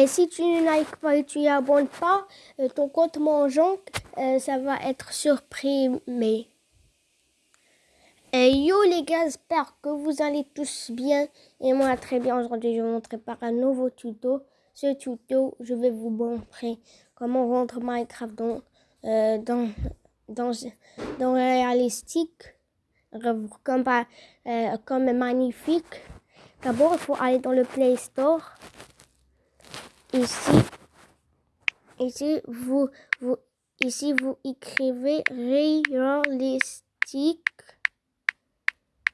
Et si tu n'arrives pas et tu n'abonnes pas, euh, ton compte mangeant, euh, ça va être supprimé. Et yo les gars, j'espère que vous allez tous bien. Et moi très bien. Aujourd'hui, je vais vous montrer par un nouveau tuto. Ce tuto, je vais vous montrer comment rendre Minecraft dans, euh, dans, dans, dans réalistique, comme, euh, comme magnifique. D'abord, il faut aller dans le Play Store. Ici, ici, vous, vous, ici, vous écrivez réalistique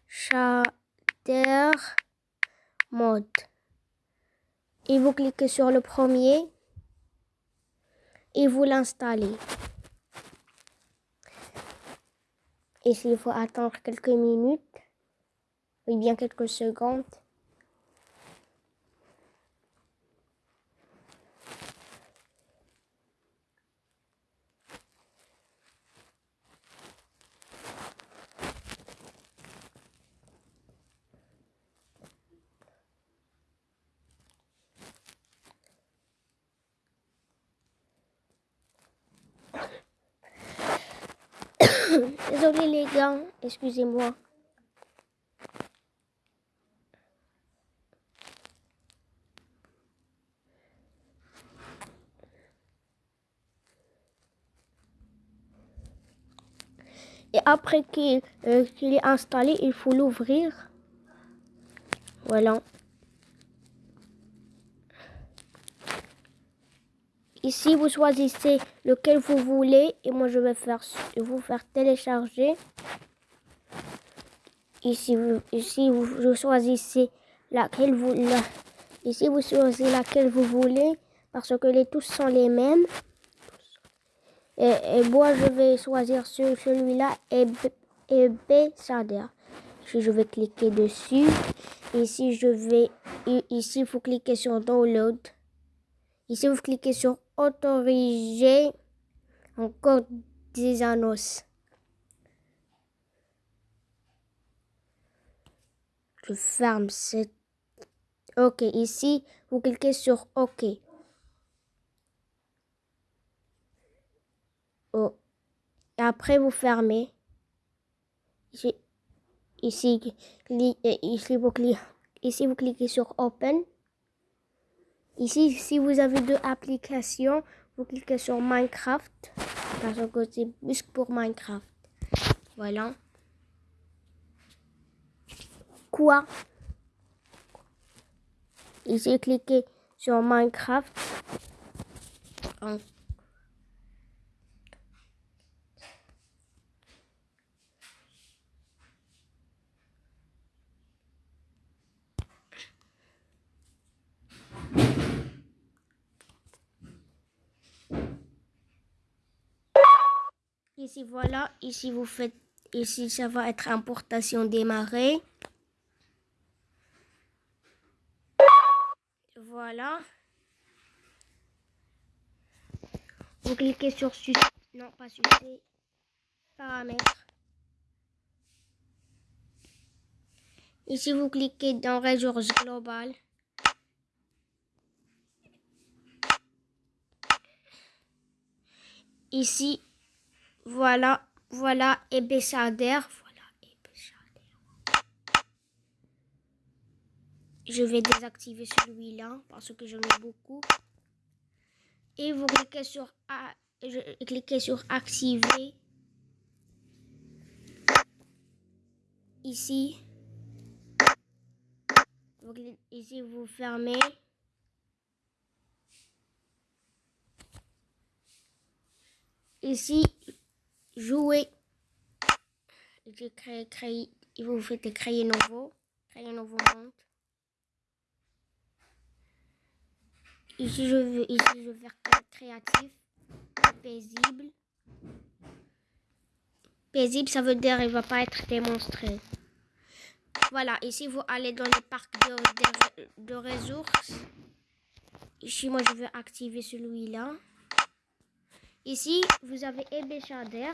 shader mode. Et vous cliquez sur le premier et vous l'installez. Ici, il faut attendre quelques minutes, ou bien quelques secondes. Désolé les gars, excusez-moi. Et après euh, qu'il est installé, il faut l'ouvrir. Voilà. Ici, vous choisissez lequel vous voulez et moi je vais faire, vous faire télécharger. Ici, vous, ici vous, choisissez laquelle vous, ici vous choisissez laquelle vous voulez parce que les tous sont les mêmes. Et, moi je vais choisir celui-là et, et B Sader. Ici je vais cliquer dessus. Ici je vais ici vous cliquez sur download. Ici vous cliquez sur autoriser encore des annonces. Je ferme cette... OK, ici, vous cliquez sur OK. Oh. Après, vous fermez. Ici, ici, ici, vous cliquez, ici, vous cliquez sur Open. Ici, si vous avez deux applications, vous cliquez sur Minecraft. Parce que c'est plus pour Minecraft. Voilà. Quoi? Ici, cliquez sur Minecraft. Ici, voilà. Ici, vous faites... Ici, ça va être importation démarrer. Voilà. Vous cliquez sur... Non, pas succès. Paramètres. Ici, vous cliquez dans Ressources globales. Ici, voilà, voilà, épaissardeur. Voilà, épaissardeur. Je vais désactiver celui-là parce que j'en ai beaucoup. Et vous cliquez sur, je, cliquez sur activer. Ici. Ici, vous fermez. Ici, jouer. Je créer, vous faites créer nouveau, créer un nouveau monde. Ici, je veux, ici, je veux faire créatif, paisible. Paisible, ça veut dire il va pas être démontré. Voilà, ici, vous allez dans le parc de, de ressources. Ici, moi, je veux activer celui-là. Ici, vous avez Ebéchader.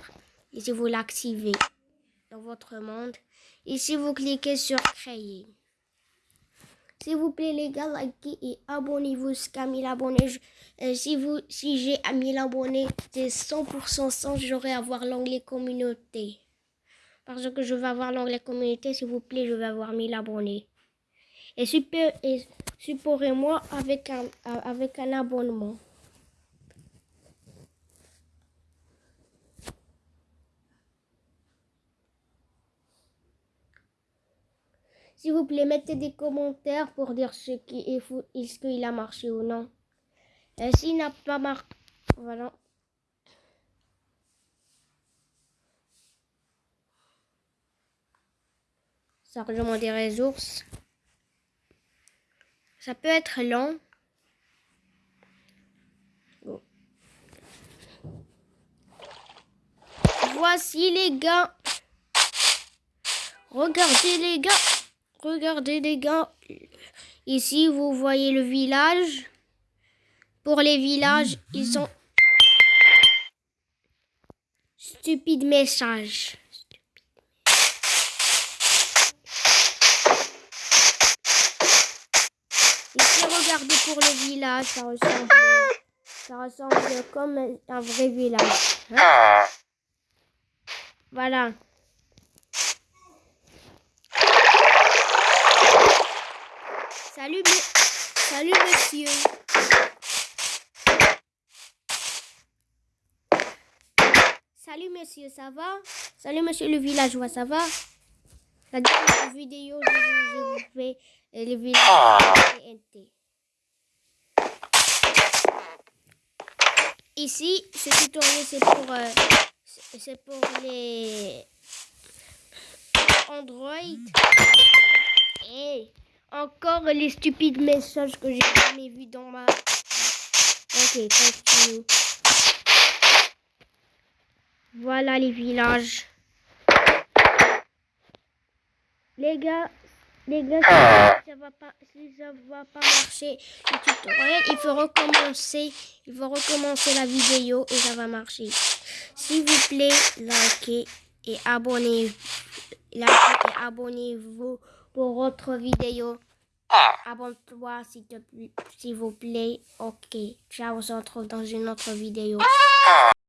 Ici, vous l'activez dans votre monde. Ici, vous cliquez sur créer. S'il vous plaît, les gars, likez et abonnez-vous jusqu'à 1000 abonnés. Euh, si si j'ai 1000 abonnés, c'est 100% sans, j'aurai avoir l'onglet communauté. Parce que je vais avoir l'onglet communauté, s'il vous plaît, je vais avoir 1000 abonnés. Et, supportez-moi avec un, avec un abonnement. S'il vous plaît, mettez des commentaires pour dire ce qui est fou, est-ce qu'il a marché ou non. Et s'il n'a pas marché, voilà. Chargement des ressources. Ça peut être long. Voici les gars. Regardez les gars. Regardez les gars, ici vous voyez le village. Pour les villages, ils sont stupides messages. Ici, regardez pour le village, ça ressemble, ça ressemble comme un vrai village. Hein. Voilà. Salut, Salut monsieur. Salut monsieur, ça va? Salut monsieur le villageois, ça va? La dernière vidéo, je, vous fais le village TNT. Ici, ce tutoriel, c'est pour, euh, c'est pour les Android. Et encore les stupides messages que j'ai jamais vus dans ma... Ok, continue. Voilà les villages. Les gars, les gars, si ça va pas, ça va pas marcher le tutoriel, il faut recommencer, il faut recommencer la vidéo et ça va marcher. S'il vous plaît, likez et abonnez-vous, likez et abonnez-vous pour autre vidéo. Ah. Abonne-toi s'il vous plaît. Ok. Ciao, on se retrouve dans une autre vidéo. Ah.